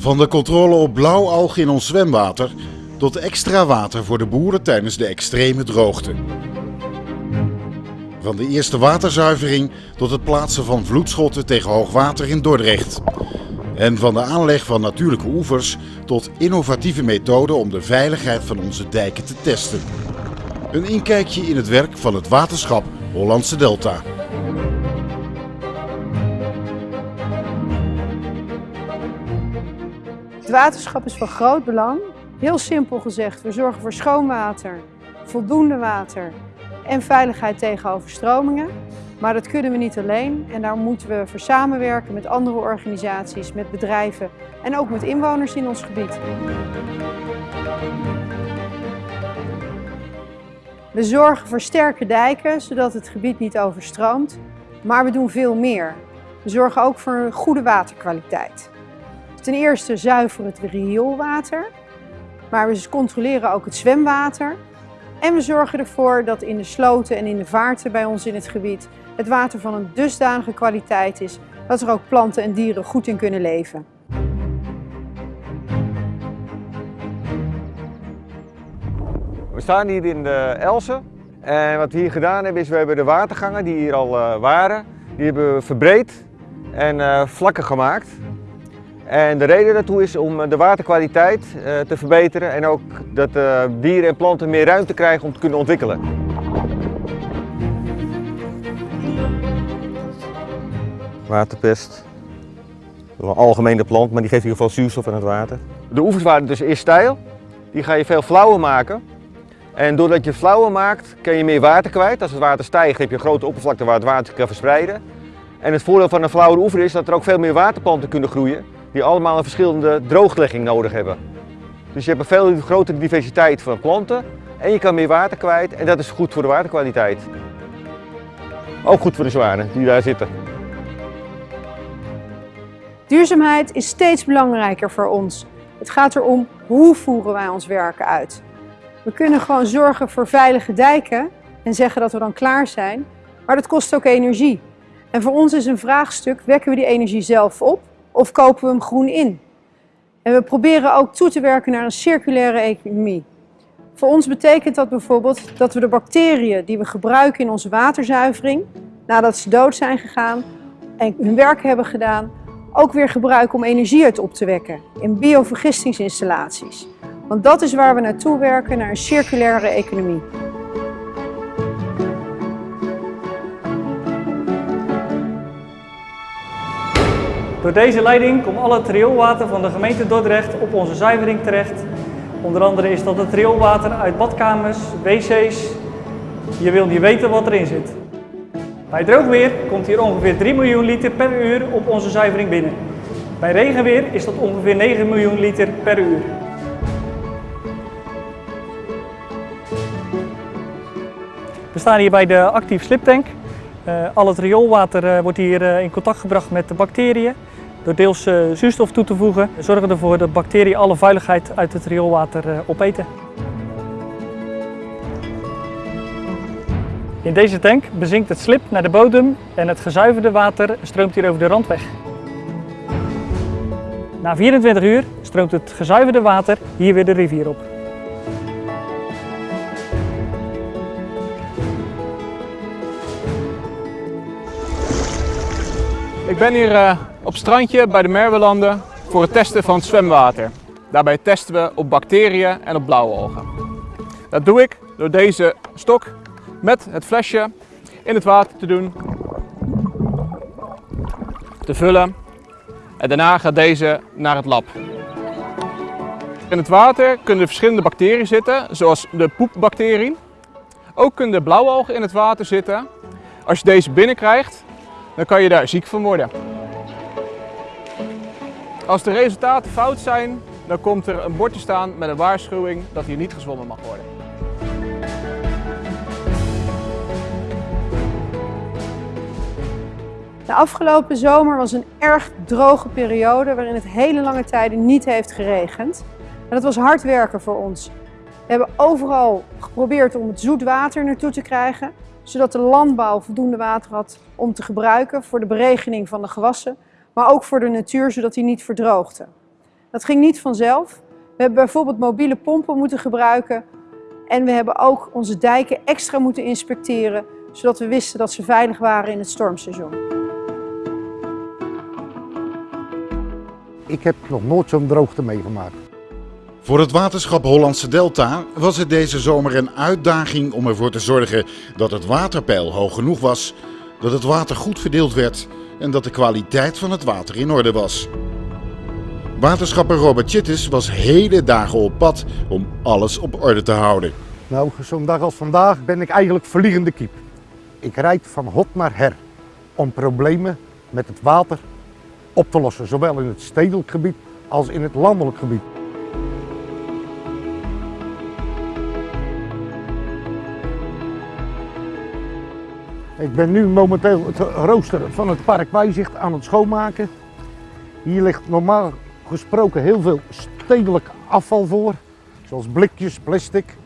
Van de controle op blauwalg in ons zwemwater tot extra water voor de boeren tijdens de extreme droogte. Van de eerste waterzuivering tot het plaatsen van vloedschotten tegen hoogwater in Dordrecht. En van de aanleg van natuurlijke oevers tot innovatieve methoden om de veiligheid van onze dijken te testen. Een inkijkje in het werk van het waterschap Hollandse Delta. Het waterschap is van groot belang. Heel simpel gezegd, we zorgen voor schoon water, voldoende water en veiligheid tegen overstromingen. Maar dat kunnen we niet alleen en daar moeten we voor samenwerken met andere organisaties, met bedrijven en ook met inwoners in ons gebied. We zorgen voor sterke dijken, zodat het gebied niet overstroomt. Maar we doen veel meer. We zorgen ook voor goede waterkwaliteit. Ten eerste zuiveren het rioolwater, maar we controleren ook het zwemwater. En we zorgen ervoor dat in de sloten en in de vaarten bij ons in het gebied het water van een dusdanige kwaliteit is dat er ook planten en dieren goed in kunnen leven. We staan hier in de Elsen en wat we hier gedaan hebben is we hebben de watergangen die hier al uh, waren, die hebben we verbreed en uh, vlakker gemaakt. En de reden daartoe is om de waterkwaliteit uh, te verbeteren en ook dat dieren en planten meer ruimte krijgen om te kunnen ontwikkelen. Waterpest, een algemene plant, maar die geeft in ieder geval zuurstof aan het water. De oevers waren dus eerst steil, die ga je veel flauwer maken. En doordat je flauwer maakt, kun je meer water kwijt. Als het water stijgt, heb je een grote oppervlakte waar het water kan verspreiden. En het voordeel van een flauwere oever is dat er ook veel meer waterplanten kunnen groeien, die allemaal een verschillende drooglegging nodig hebben. Dus je hebt een veel grotere diversiteit van planten en je kan meer water kwijt en dat is goed voor de waterkwaliteit. Ook goed voor de zwanen die daar zitten. Duurzaamheid is steeds belangrijker voor ons. Het gaat erom hoe voeren wij ons werken uit. We kunnen gewoon zorgen voor veilige dijken en zeggen dat we dan klaar zijn, maar dat kost ook energie. En voor ons is een vraagstuk, wekken we die energie zelf op of kopen we hem groen in? En we proberen ook toe te werken naar een circulaire economie. Voor ons betekent dat bijvoorbeeld dat we de bacteriën die we gebruiken in onze waterzuivering, nadat ze dood zijn gegaan en hun werk hebben gedaan, ook weer gebruiken om energie uit op te wekken in biovergistingsinstallaties. Want dat is waar we naartoe werken, naar een circulaire economie. Door deze leiding komt al het rioolwater van de gemeente Dordrecht op onze zuivering terecht. Onder andere is dat het rioolwater uit badkamers, wc's. Je wil niet weten wat erin zit. Bij droog weer komt hier ongeveer 3 miljoen liter per uur op onze zuivering binnen. Bij regenweer is dat ongeveer 9 miljoen liter per uur. We staan hier bij de actief sliptank. Uh, al het rioolwater uh, wordt hier uh, in contact gebracht met de bacteriën. Door deels zuurstof toe te voegen, zorgen we ervoor dat bacteriën alle vuiligheid uit het rioolwater opeten. In deze tank bezinkt het slip naar de bodem en het gezuiverde water stroomt hier over de rand weg. Na 24 uur stroomt het gezuiverde water hier weer de rivier op. Ik ben hier uh, op strandje bij de Merwelanden voor het testen van zwemwater. Daarbij testen we op bacteriën en op blauwe algen. Dat doe ik door deze stok met het flesje in het water te doen, te vullen en daarna gaat deze naar het lab. In het water kunnen verschillende bacteriën zitten, zoals de poepbacterie. Ook kunnen de blauwalgen in het water zitten. Als je deze binnenkrijgt, dan kan je daar ziek van worden. Als de resultaten fout zijn, dan komt er een bordje staan met een waarschuwing dat hier niet gezwommen mag worden. De afgelopen zomer was een erg droge periode waarin het hele lange tijden niet heeft geregend. En dat was hard werken voor ons. We hebben overal geprobeerd om het zoet water naartoe te krijgen, zodat de landbouw voldoende water had om te gebruiken voor de beregening van de gewassen, maar ook voor de natuur, zodat die niet verdroogde. Dat ging niet vanzelf. We hebben bijvoorbeeld mobiele pompen moeten gebruiken en we hebben ook onze dijken extra moeten inspecteren, zodat we wisten dat ze veilig waren in het stormseizoen. Ik heb nog nooit zo'n droogte meegemaakt. Voor het waterschap Hollandse Delta was het deze zomer een uitdaging om ervoor te zorgen dat het waterpeil hoog genoeg was, dat het water goed verdeeld werd en dat de kwaliteit van het water in orde was. Waterschapper Robert Chittis was hele dagen op pad om alles op orde te houden. Nou, zo'n dag als vandaag ben ik eigenlijk vliegende kiep. Ik rijd van hot naar her om problemen met het water op te lossen, zowel in het stedelijk gebied als in het landelijk gebied. Ik ben nu momenteel het rooster van het park Wijzicht aan het schoonmaken. Hier ligt normaal gesproken heel veel stedelijk afval voor, zoals blikjes, plastic.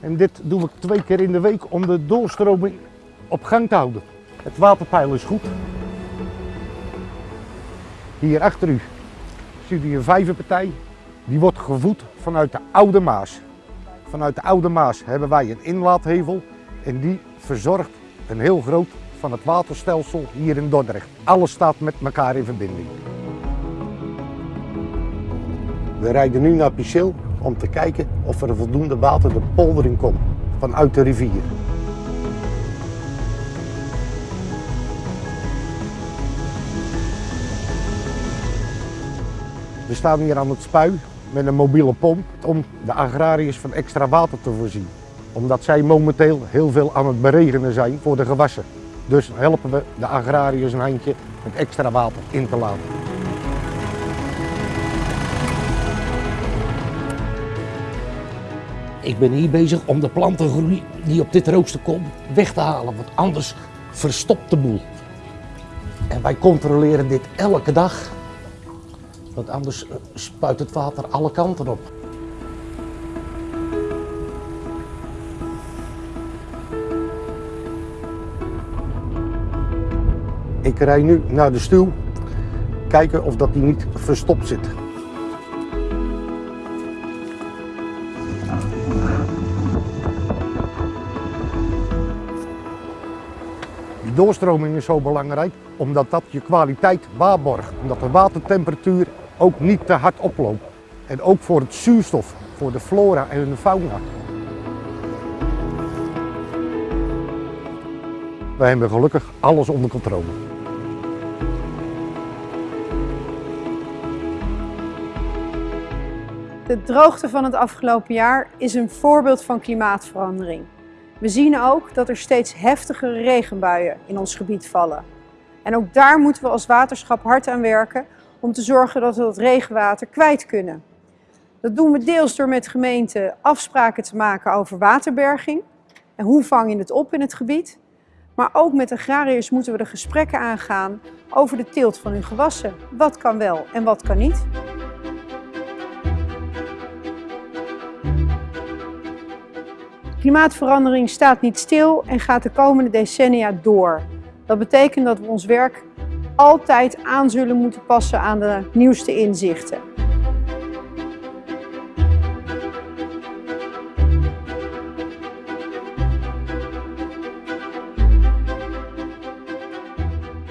En dit doe ik twee keer in de week om de doorstroming op gang te houden. Het waterpeil is goed. Hier achter u ziet u een vijverpartij. Die wordt gevoed vanuit de Oude Maas. Vanuit de Oude Maas hebben wij een inlaathevel en die verzorgt een heel groot van het waterstelsel hier in Dordrecht. Alles staat met elkaar in verbinding. We rijden nu naar Pichel om te kijken of er voldoende water de polder in komt vanuit de rivier. We staan hier aan het spui met een mobiele pomp om de agrariërs van extra water te voorzien. Omdat zij momenteel heel veel aan het beregenen zijn voor de gewassen. Dus helpen we de agrariërs een handje met extra water in te laten. Ik ben hier bezig om de plantengroei die op dit rooster komt weg te halen, want anders verstopt de boel. En wij controleren dit elke dag, want anders eh, spuit het water alle kanten op. Ik rij nu naar de stuw, kijken of dat die niet verstopt zit. Die doorstroming is zo belangrijk omdat dat je kwaliteit waarborgt. Omdat de watertemperatuur ook niet te hard oploopt. En ook voor het zuurstof, voor de flora en de fauna. Wij hebben gelukkig alles onder controle. De droogte van het afgelopen jaar is een voorbeeld van klimaatverandering. We zien ook dat er steeds heftigere regenbuien in ons gebied vallen. En ook daar moeten we als waterschap hard aan werken om te zorgen dat we dat regenwater kwijt kunnen. Dat doen we deels door met gemeenten afspraken te maken over waterberging en hoe vang je het op in het gebied. Maar ook met agrariërs moeten we de gesprekken aangaan over de teelt van hun gewassen. Wat kan wel en wat kan niet. Klimaatverandering staat niet stil en gaat de komende decennia door. Dat betekent dat we ons werk altijd aan zullen moeten passen aan de nieuwste inzichten.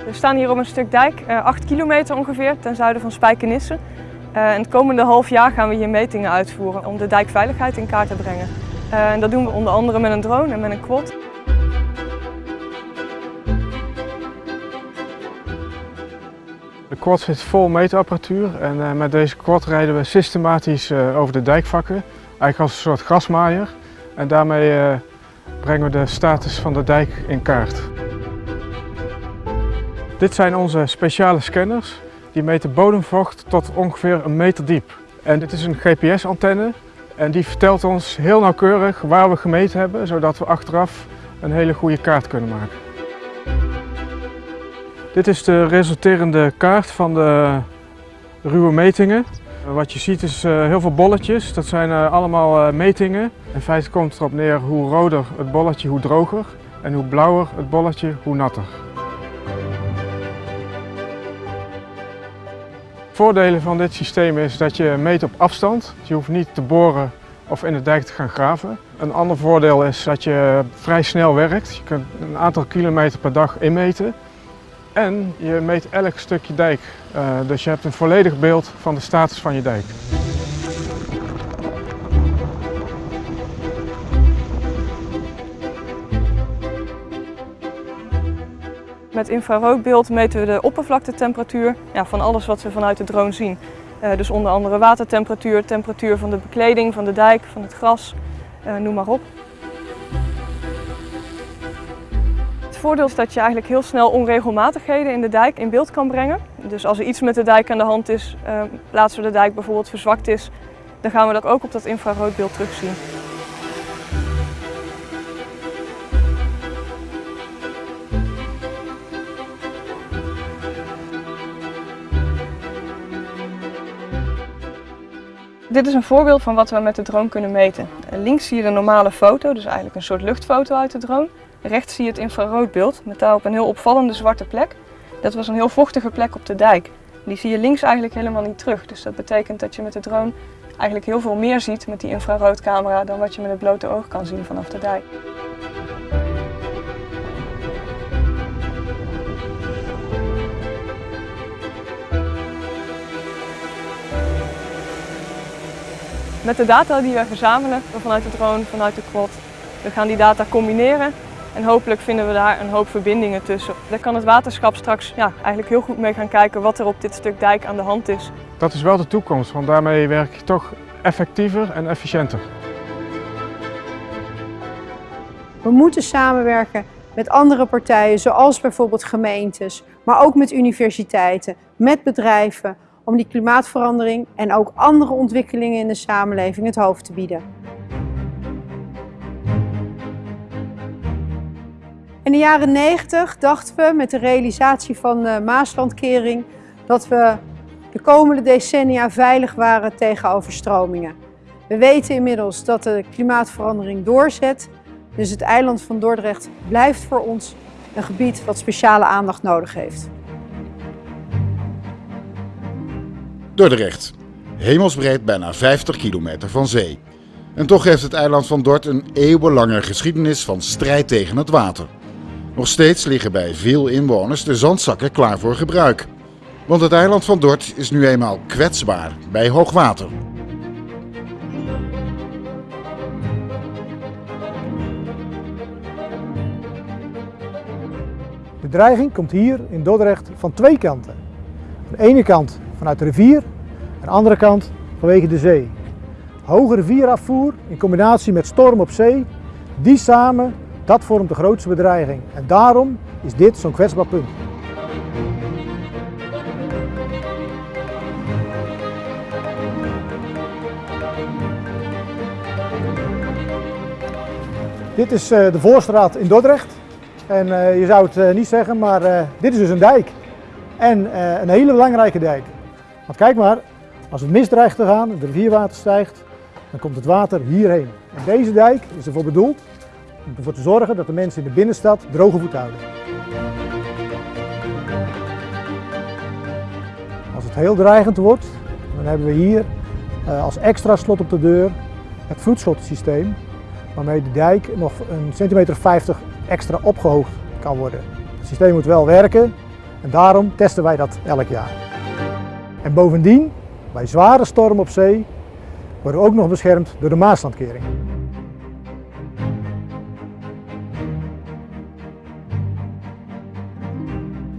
We staan hier op een stuk dijk, 8 kilometer ongeveer, ten zuiden van Spijkenisse. Uh, en het komende half jaar gaan we hier metingen uitvoeren om de dijkveiligheid in kaart te brengen. Uh, en dat doen we onder andere met een drone en met een quad. De quad zit vol meetapparatuur en uh, met deze quad rijden we systematisch uh, over de dijkvakken. Eigenlijk als een soort grasmaaier. En daarmee brengen we de status van de dijk in kaart. Dit zijn onze speciale scanners. Die meten bodemvocht tot ongeveer een meter diep. En dit is een GPS-antenne en die vertelt ons heel nauwkeurig waar we gemeten hebben, zodat we achteraf een hele goede kaart kunnen maken. Dit is de resulterende kaart van de ruwe metingen. Wat je ziet is heel veel bolletjes, dat zijn allemaal metingen. In feite komt erop neer hoe roder het bolletje, hoe droger. En hoe blauwer het bolletje, hoe natter. Voordelen van dit systeem is dat je meet op afstand. Je hoeft niet te boren of in de dijk te gaan graven. Een ander voordeel is dat je vrij snel werkt. Je kunt een aantal kilometer per dag inmeten. En je meet elk stukje dijk. Uh, dus je hebt een volledig beeld van de status van je dijk. Met infraroodbeeld meten we de oppervlaktetemperatuur ja, van alles wat we vanuit de drone zien. Uh, dus onder andere watertemperatuur, temperatuur van de bekleding, van de dijk, van het gras, uh, noem maar op. Het voordeel is dat je eigenlijk heel snel onregelmatigheden in de dijk in beeld kan brengen. Dus als er iets met de dijk aan de hand is, uh, plaatsen we de dijk bijvoorbeeld verzwakt is, dan gaan we dat ook op dat infraroodbeeld terugzien. Dit is een voorbeeld van wat we met de drone kunnen meten. Links zie je de normale foto, dus eigenlijk een soort luchtfoto uit de drone. Rechts zie je het infraroodbeeld met daarop een heel opvallende zwarte plek. Dat was een heel vochtige plek op de dijk. Die zie je links eigenlijk helemaal niet terug. Dus dat betekent dat je met de drone eigenlijk heel veel meer ziet met die infraroodcamera dan wat je met het blote oog kan zien vanaf de dijk. Met de data die we verzamelen vanuit de drone, vanuit de quad, we gaan die data combineren en hopelijk vinden we daar een hoop verbindingen tussen. Daar kan het waterschap straks ja, eigenlijk heel goed mee gaan kijken wat er op dit stuk dijk aan de hand is. Dat is wel de toekomst, want daarmee werk je toch effectiever en efficiënter. We moeten samenwerken met andere partijen, zoals bijvoorbeeld gemeentes, maar ook met universiteiten, met bedrijven, om die klimaatverandering en ook andere ontwikkelingen in de samenleving het hoofd te bieden. In de jaren 90 dachten we met de realisatie van de Maaslandkering dat we de komende decennia veilig waren tegen overstromingen. We weten inmiddels dat de klimaatverandering doorzet, dus het eiland van Dordrecht blijft voor ons een gebied wat speciale aandacht nodig heeft. Dordrecht. Hemelsbreed bijna 50 kilometer van zee. En toch heeft het eiland van Dort een eeuwenlange geschiedenis van strijd tegen het water. Nog steeds liggen bij veel inwoners de zandzakken klaar voor gebruik. Want het eiland van Dort is nu eenmaal kwetsbaar bij hoogwater. De dreiging komt hier in Dordrecht van twee kanten. Aan de ene kant vanuit de rivier, de andere kant vanwege de zee. Hoge rivierafvoer in combinatie met storm op zee, die samen, dat vormt de grootste bedreiging. En daarom is dit zo'n kwetsbaar punt. Dit is eh, de Voorstraat in Dordrecht. En eh, je zou het eh, niet zeggen, maar dit is dus een dijk. En een hele belangrijke dijk. Want kijk maar, als het misdreigt te gaan, het rivierwater stijgt, dan komt het water hierheen. En deze dijk is ervoor bedoeld om ervoor te zorgen dat de mensen in de binnenstad droge voet houden. Als het heel dreigend wordt, dan hebben we hier uh, als extra slot op de deur het vloedschotsysteem, waarmee de dijk nog een centimeter 50 extra opgehoogd kan worden. Het systeem moet wel werken en daarom testen wij dat elk jaar. En bovendien, bij zware storm op zee, worden we ook nog beschermd door de Maaslandkering.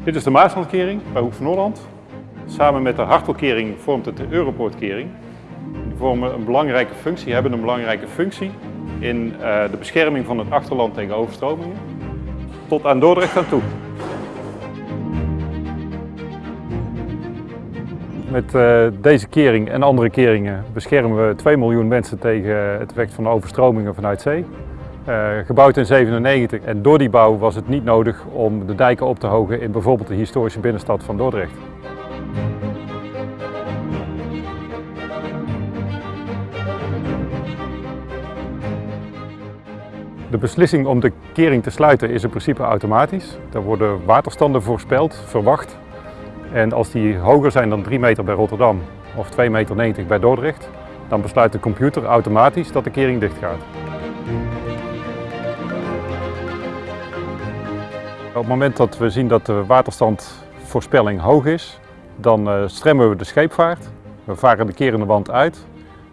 Dit is de Maaslandkering bij Hoek van Holland. Samen met de Hartelkering vormt het de Europoortkering. Die vormen een belangrijke functie, hebben een belangrijke functie in eh, de bescherming van het achterland tegen overstromingen. Tot aan Dordrecht aan toe. Met uh, deze kering en andere keringen beschermen we 2 miljoen mensen tegen het effect van overstromingen vanuit zee. Uh, gebouwd in 97 en door die bouw was het niet nodig om de dijken op te hogen in bijvoorbeeld de historische binnenstad van Dordrecht. De beslissing om de kering te sluiten is in principe automatisch. Er worden waterstanden voorspeld, verwacht En als die hoger zijn dan 3 meter bij Rotterdam of 2,90 meter bij Dordrecht, dan besluit de computer automatisch dat de kering dicht gaat. Op het moment dat we zien dat de waterstandvoorspelling hoog is, dan uh, stremmen we de scheepvaart. We varen de kerende wand uit.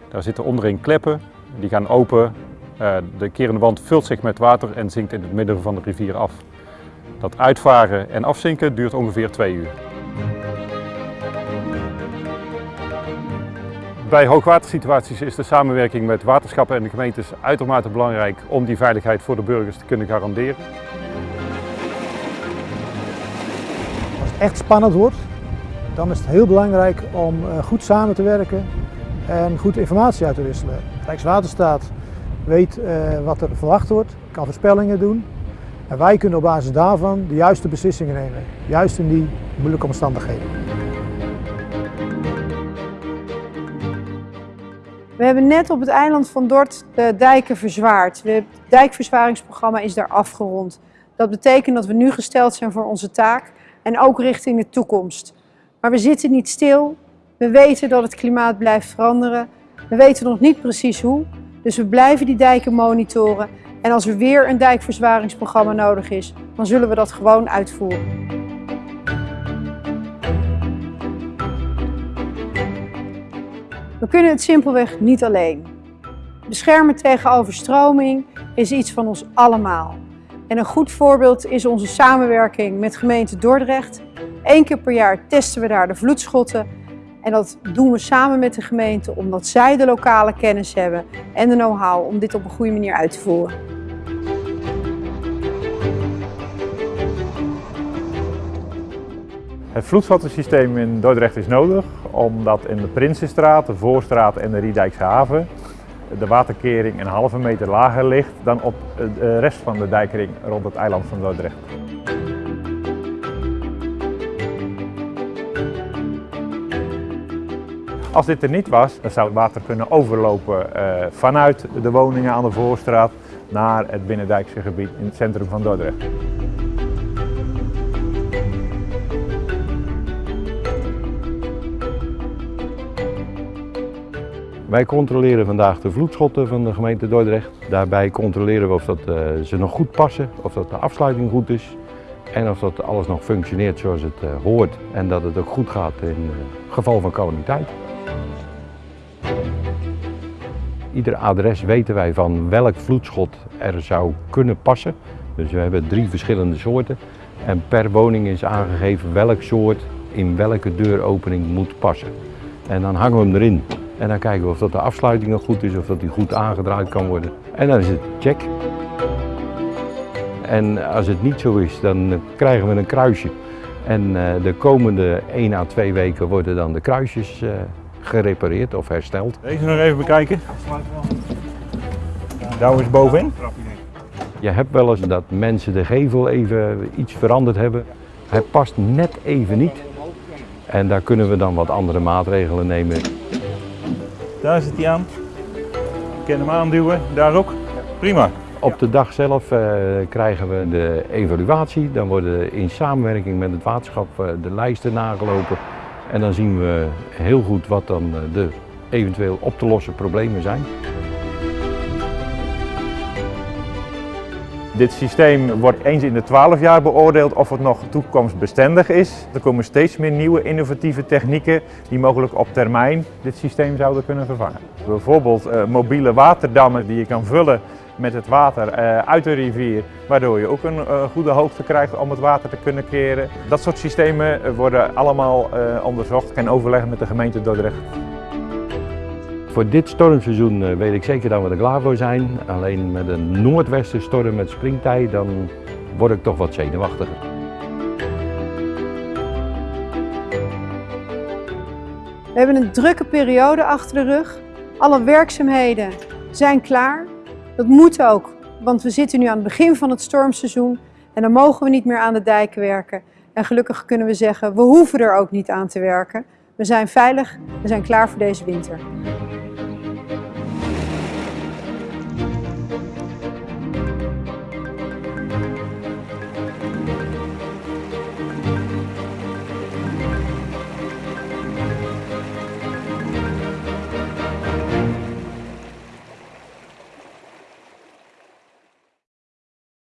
Daar zitten onderin kleppen, die gaan open. Uh, de kerende wand vult zich met water en zinkt in het midden van de rivier af. Dat uitvaren en afzinken duurt ongeveer twee uur. Bij hoogwatersituaties is de samenwerking met waterschappen en de gemeentes uitermate belangrijk om die veiligheid voor de burgers te kunnen garanderen. Als het echt spannend wordt, dan is het heel belangrijk om eh, goed samen te werken en goed informatie uit te wisselen. Rijkswaterstaat weet uh, wat er verwacht wordt, kan voorspellingen doen en wij kunnen op basis daarvan de juiste beslissingen nemen, juist in die moeilijke omstandigheden. We hebben net op het eiland van Dort de dijken verzwaard. Het dijkverzwaringsprogramma is daar afgerond. Dat betekent dat we nu gesteld zijn voor onze taak en ook richting de toekomst. Maar we zitten niet stil. We weten dat het klimaat blijft veranderen. We weten nog niet precies hoe. Dus we blijven die dijken monitoren. En als er weer een dijkverzwaringsprogramma nodig is, dan zullen we dat gewoon uitvoeren. We kunnen het simpelweg niet alleen. Beschermen tegen overstroming is iets van ons allemaal. En een goed voorbeeld is onze samenwerking met gemeente Dordrecht. Eén keer per jaar testen we daar de vloedschotten. En dat doen we samen met de gemeente omdat zij de lokale kennis hebben en de know-how om dit op een goede manier uit te voeren. Het vloedschottensysteem in Dordrecht is nodig omdat in de Prinsenstraat, de Voorstraat en de Riedijkse haven de waterkering een halve meter lager ligt dan op de rest van de dijkring rond het eiland van Dordrecht. Als dit er niet was, dan zou het water kunnen overlopen uh, vanuit de woningen aan de Voorstraat naar het binnendijkse gebied in het centrum van Dordrecht. Wij controleren vandaag de vloedschotten van de gemeente Dordrecht. Daarbij controleren we of dat, uh, ze nog goed passen, of dat de afsluiting goed is en of dat alles nog functioneert zoals het uh, hoort en dat het ook goed gaat in uh, geval van calamiteit. Ieder adres weten wij van welk vloedschot er zou kunnen passen. Dus we hebben drie verschillende soorten en per woning is aangegeven welk soort in welke deuropening moet passen. En dan hangen we hem erin. En dan kijken we of dat de afsluiting nog goed is, of dat die goed aangedraaid kan worden. En dan is het check. En als het niet zo is, dan krijgen we een kruisje. En uh, de komende 1 à 2 weken worden dan de kruisjes uh, gerepareerd of hersteld. Deze nog even bekijken. Daar is bovenin. Je hebt wel eens dat mensen de gevel even iets veranderd hebben. Hij past net even niet. En daar kunnen we dan wat andere maatregelen nemen. Daar zit hij aan. Ik kan hem aanduwen, daar ook. Prima. Op de dag zelf uh, krijgen we de evaluatie. Dan worden in samenwerking met het waterschap uh, de lijsten nagelopen. En dan zien we heel goed wat dan uh, de eventueel op te lossen problemen zijn. Dit systeem wordt eens in de 12 jaar beoordeeld of het nog toekomstbestendig is. Er komen steeds meer nieuwe innovatieve technieken die mogelijk op termijn dit systeem zouden kunnen vervangen. Bijvoorbeeld uh, mobiele waterdammen die je kan vullen met het water uh, uit de rivier, waardoor je ook een uh, goede hoogte krijgt om het water te kunnen creëren. Dat soort systemen worden allemaal onderzocht en overleggen met de gemeente Dordrecht. Voor dit stormseizoen uh, weet ik zeker dat we er klaar voor zijn. Alleen met een noordwestenstorm met springtij, dan word ik toch wat zenuwachtiger. We hebben een drukke periode achter de rug. Alle werkzaamheden zijn klaar. Dat moet ook, want we zitten nu aan het begin van het stormseizoen en dan mogen we niet meer aan de dijken werken. En gelukkig kunnen we zeggen, we hoeven er ook niet aan te werken. We zijn veilig, we zijn klaar voor deze winter.